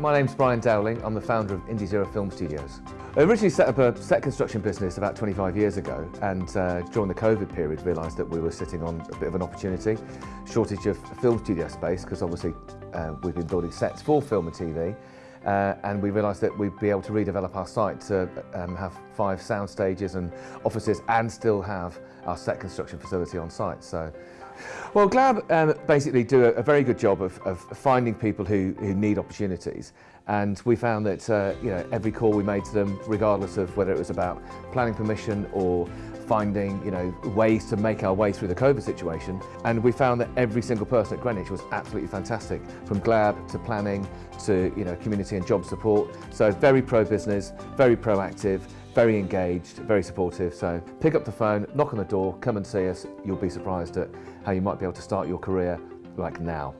My name's Brian Dowling. I'm the founder of Indie Zero Film Studios. I originally set up a set construction business about 25 years ago and uh, during the COVID period realised that we were sitting on a bit of an opportunity, shortage of film studio space because obviously uh, we've been building sets for film and TV uh, and we realised that we'd be able to redevelop our site to um, have five sound stages and offices and still have our set construction facility on site. So well, GLLaB um, basically do a, a, very good job of, of finding people who, who, need opportunities and we found that uh, you know every call we made to them, regardless of whether it was about planning permission or finding you know ways to make our way through the COVID situation and we found that every single person at Greenwich was absolutely fantastic from GLLaB to planning to you know community and job support so very pro business very proactive very engaged, very supportive. So pick up the phone, knock on the door, come and see us. You'll be surprised at how you might be able to start your career like now.